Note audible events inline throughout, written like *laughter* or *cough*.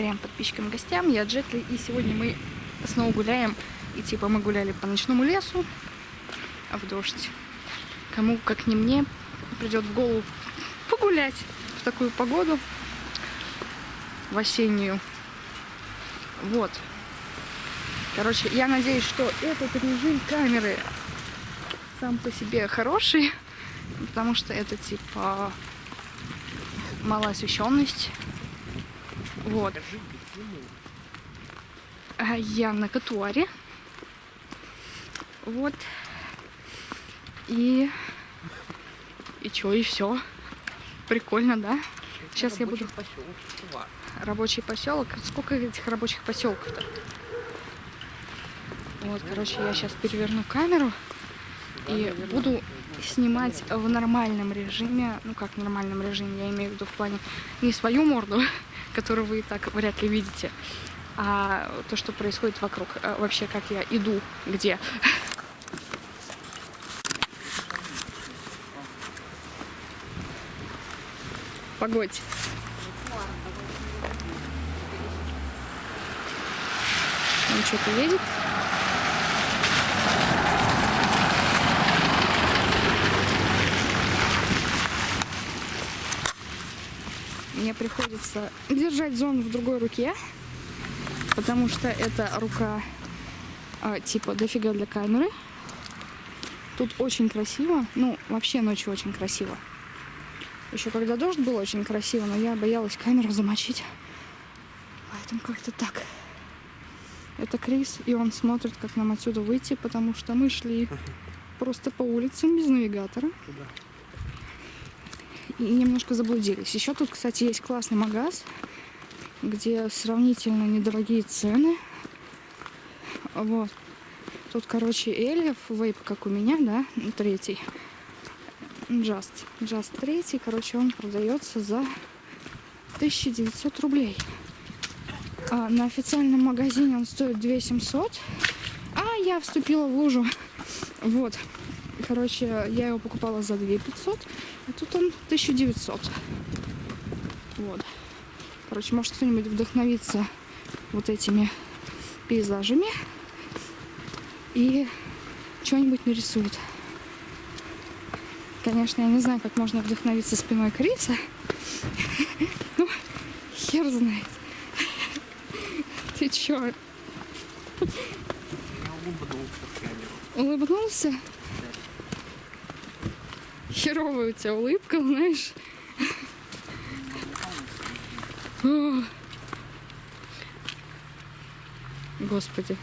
повторяем подписчикам гостям. Я Джетли, и сегодня мы снова гуляем. И типа мы гуляли по ночному лесу, в дождь. Кому, как не мне, придет в голову погулять в такую погоду, в осеннюю. Вот. Короче, я надеюсь, что этот режим камеры сам по себе хороший, потому что это типа малая освещенность. Вот. А Я на катуаре. Вот. И... И чё, и все. Прикольно, да? Сейчас я буду... Рабочий поселок. Сколько этих рабочих поселков-то? Вот, короче, я сейчас переверну камеру и буду снимать в нормальном режиме. Ну как в нормальном режиме, я имею в виду в плане не свою морду, *laughs* которую вы и так вряд ли видите, а то, что происходит вокруг. А вообще, как я иду, где. Погодь. Он что-то едет. Мне приходится держать зон в другой руке, потому что эта рука э, типа дофига для камеры. Тут очень красиво, ну вообще ночью очень красиво. Еще когда дождь был очень красиво, но я боялась камеру замочить. Поэтому как-то так. Это Крис, и он смотрит, как нам отсюда выйти, потому что мы шли *laughs* просто по улицам без навигатора. И немножко заблудились. Еще тут, кстати, есть классный магаз, где сравнительно недорогие цены. Вот. Тут, короче, Эльев, вейп, как у меня, да, третий. Just. Just третий, короче, он продается за 1900 рублей. А на официальном магазине он стоит 2700. А я вступила в лужу. Вот. Короче, я его покупала за 2500, а тут он 1900. Вот. Короче, может кто-нибудь вдохновиться вот этими пейзажами и что-нибудь нарисует. Конечно, я не знаю, как можно вдохновиться спиной Криса. *laughs* Ну, хер знает. *laughs* Ты чё? Я улыбнулся. Улыбнулся? Херовая у тебя улыбка, знаешь. Господи.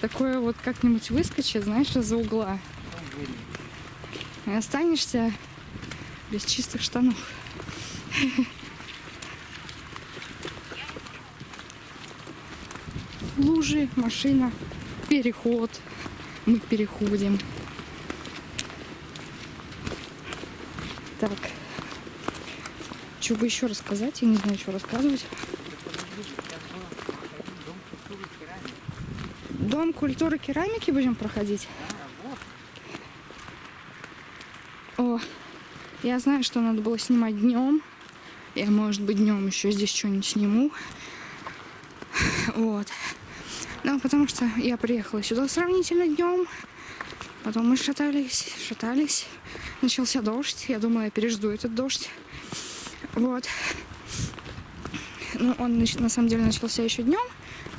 Такое вот как-нибудь выскочит, знаешь, из-за угла. И останешься без чистых штанов. Лужи, машина, переход. Мы переходим. Так. Что бы еще рассказать? Я не знаю, что рассказывать. Дом культуры керамики будем проходить? О, я знаю, что надо было снимать днем. Я, может быть, днем еще здесь что-нибудь сниму. Вот. Ну, потому что я приехала сюда сравнительно днем. Потом мы шатались, шатались. Начался дождь. Я думала, я пережду этот дождь. Вот. Ну, он на самом деле начался еще днем.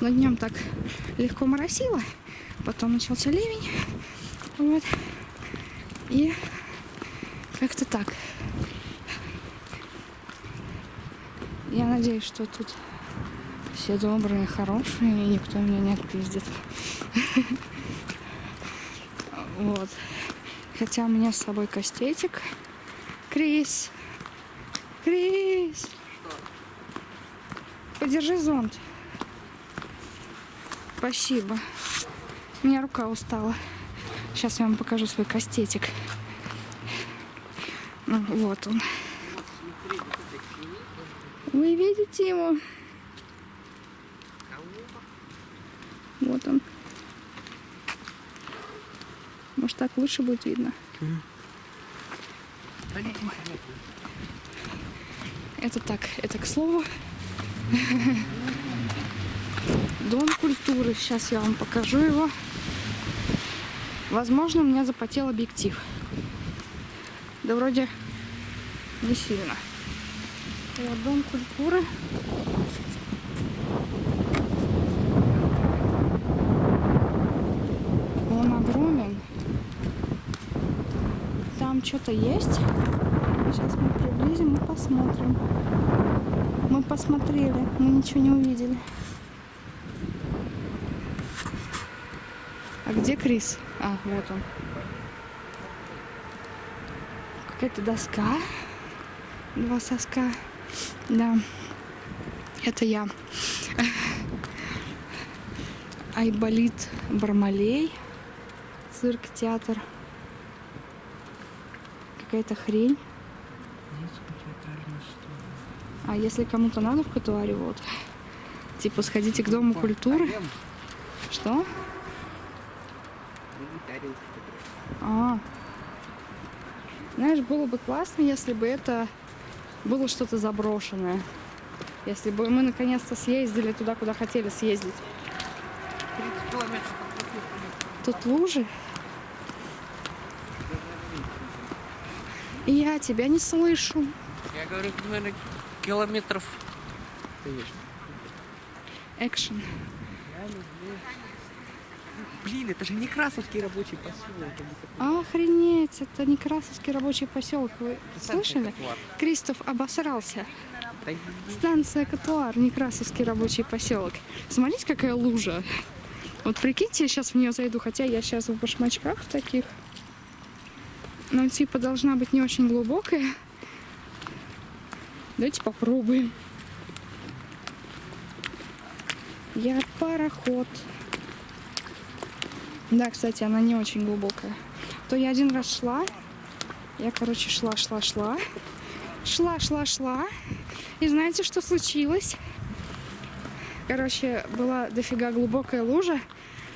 Но днем так легко моросило. Потом начался ливень. Вот. И как-то так. Я надеюсь, что тут все добрые, хорошие, и никто меня не отпиздит. *laughs* Вот. Хотя у меня с собой кастетик. Крис. Крис. Подержи зонт. Спасибо. У меня рука устала. Сейчас я вам покажу свой кастетик. Ну, вот он. Вы видите его? Вот он. Может так лучше будет видно? Это так, это к слову. *laughs* Дом культуры. Сейчас я вам покажу его. Возможно, у меня запотел объектив. Да вроде не сильно. Вот дом культуры. Он огромен. Что-то есть. Сейчас мы приблизим и посмотрим. Мы посмотрели, мы ничего не увидели. А где Крис? А, вот он. Какая-то доска. Два соска. Да. Это я. Айболит Бармалей. Цирк, театр. Какая-то хрень. А если кому-то надо в Катуаре, вот. Типа сходите к Дому культуры. Что? А. Знаешь, было бы классно, если бы это было что-то заброшенное. Если бы мы наконец-то съездили туда, куда хотели съездить. 30 километров от Тут лужи. Я тебя не слышу. Я говорю, наверное, километров. Экшен. Блин, это же не Красовский рабочий поселок. это не Охренеть, это Некрасовский рабочий поселок. Вы слышали? Катуар. Кристоф обосрался. Станция Катуар, Некрасовский рабочий поселок. Смотрите, какая лужа. Вот прикиньте, я сейчас в нее зайду, хотя я сейчас в башмачках таких. Но типа должна быть не очень глубокая. Давайте попробуем. Я пароход. Да, кстати, она не очень глубокая. То я один раз шла. Я, короче, шла, шла, шла. Шла, шла, шла. И знаете, что случилось? Короче, была дофига глубокая лужа,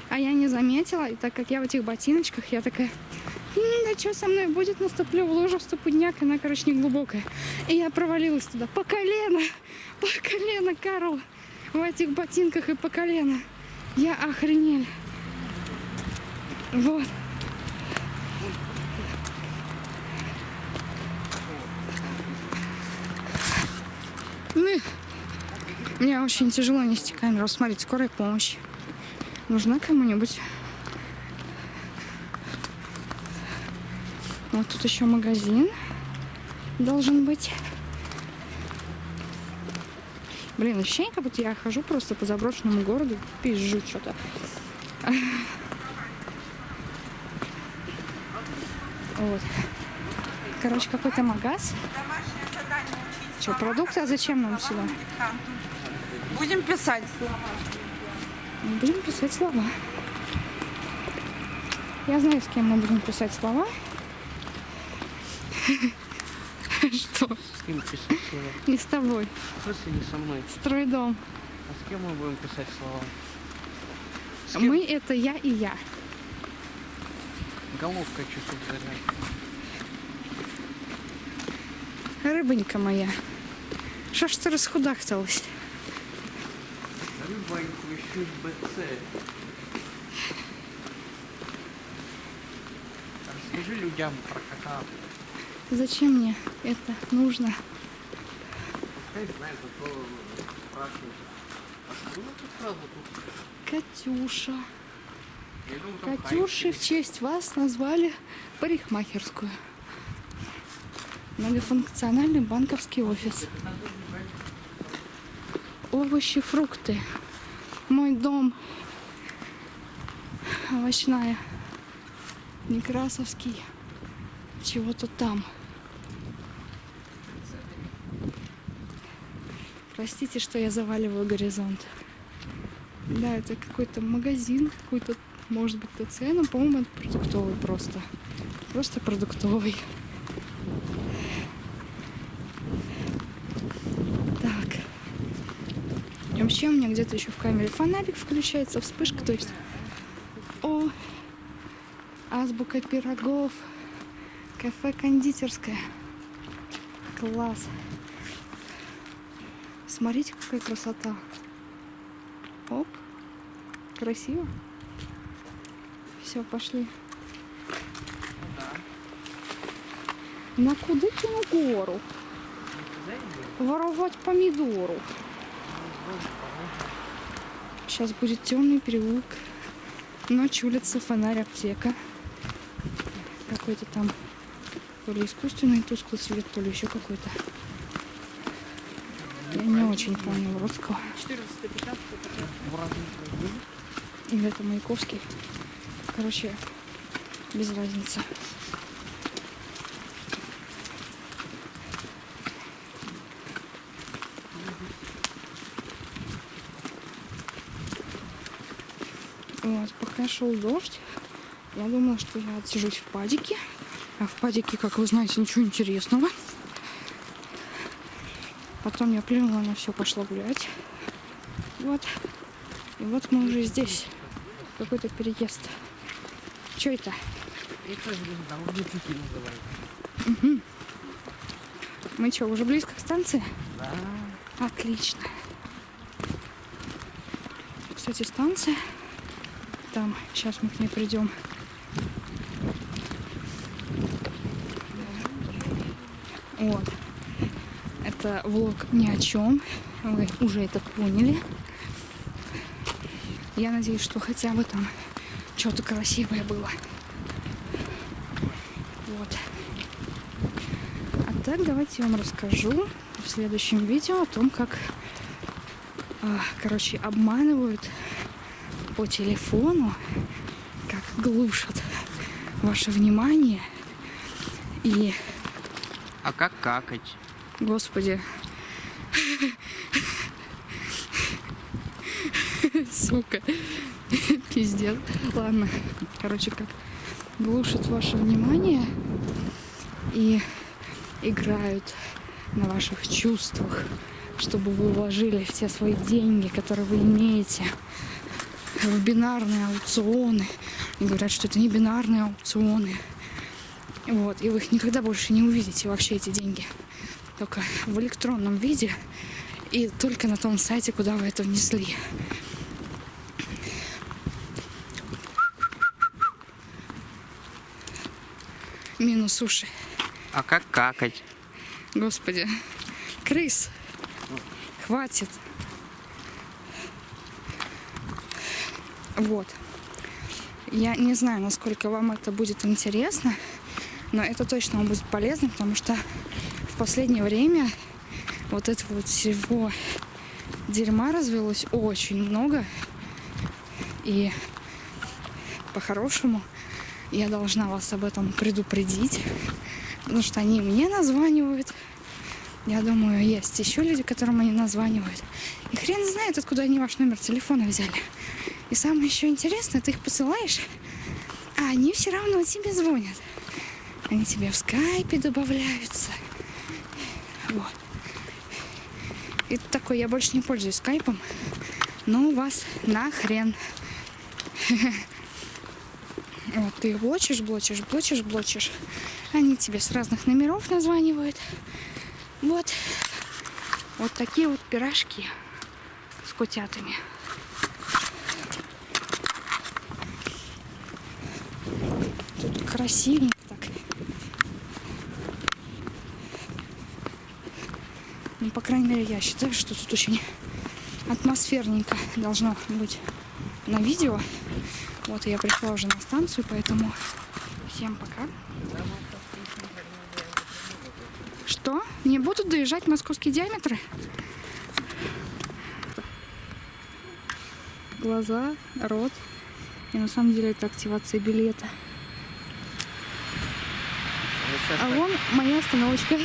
а я не заметила. И так как я в этих ботиночках, я такая, «М, да что со мной будет, наступлю в лужу в ступудняк, она, короче, не глубокая. И я провалилась туда по колено, по колено, Карл, в этих ботинках и по колено. Я охренель. Вот. Ну, мне очень тяжело нести камеру. Смотрите, скорая помощь. Нужна кому-нибудь? Вот тут еще магазин должен быть. Блин, ощущение, как будто я хожу просто по заброшенному городу, пизжу что-то. Вот. Короче, какой-то магаз. Что, продукты? А зачем нам сюда? Будем писать. Будем писать слова. Я знаю, с кем мы будем писать слова. Что? С кем писать слова? Не с тобой. В смысле не со мной? Строй дом. А с кем мы будем писать слова? Мы это я и я. Головка часов заряд. Рыбонька моя. Что ж ты расхудахталась? Рыба еще БЦ. Расскажи людям про кота. Зачем мне это нужно? Катюша. Катюши в честь вас назвали парикмахерскую. Многофункциональный банковский офис. Овощи, фрукты. Мой дом. Овощная. Некрасовский. Чего-то там. Простите, что я заваливаю горизонт. Да, это какой-то магазин, какой-то, может быть, ТЦ, но, по-моему, это продуктовый просто. Просто продуктовый. Так. И вообще у меня где-то еще в камере фонарик включается, вспышка, то есть... О, азбука пирогов, кафе кондитерское. Класс. Смотрите, какая красота. Оп. Красиво. Все, пошли. На куди на гору? Воровать помидору. Сейчас будет темный переулок. Ночь, улица, фонарь, аптека. Какой-то там то ли искусственный тусклый свет, то ли еще какой-то. Я не очень понял русского. 14 15 Или это Маяковский. Короче, без разницы. Вот, пока шел дождь, я думала, что я отсижусь в падике. А в падике, как вы знаете, ничего интересного. Потом я плюнула на все, пошла гулять. Вот. И вот мы уже здесь. Какой-то переезд. Что это? Это, уже фильм называется. Мы что, уже близко к станции? Да. Отлично. Кстати, станция. Там, сейчас мы к ней придем. Вот. Это влог ни о чем. Вы уже это поняли. Я надеюсь, что хотя бы там что-то красивое было. Вот. А так давайте я вам расскажу в следующем видео о том, как, а, короче, обманывают по телефону, как глушат ваше внимание. И, А как какать? Господи, сука, пиздец. Ладно, короче, как глушат ваше внимание и играют на ваших чувствах, чтобы вы вложили все свои деньги, которые вы имеете, в бинарные аукционы. И говорят, что это не бинарные аукционы. Вот, и вы их никогда больше не увидите, вообще эти деньги. Только в электронном виде и только на том сайте, куда вы это внесли. Минус уши. А как какать? Господи. Крыс. Хватит. Вот. Я не знаю, насколько вам это будет интересно, но это точно вам будет полезно, потому что последнее время вот этого вот всего дерьма развелось очень много. И по-хорошему я должна вас об этом предупредить, потому что они мне названивают. Я думаю, есть еще люди, которым они названивают. И хрен знает, откуда они ваш номер телефона взяли. И самое еще интересное, ты их посылаешь, а они все равно тебе звонят. Они тебе в скайпе добавляются. Вот. Ты такой, я больше не пользуюсь скайпом, но у вас нахрен. *laughs* Вот, ты блочишь, блочишь, блочишь, блочишь. Они тебе с разных номеров названивают. Вот. Вот такие вот пирожки с котятами. Тут красивенько так. Ну, по крайней мере, я считаю, что тут очень атмосферненько должно быть на видео. Вот, я пришла уже на станцию, поэтому всем пока. Что? Не будут доезжать московские диаметры? Глаза, рот. И на самом деле это активация билета. А вон моя остановочка.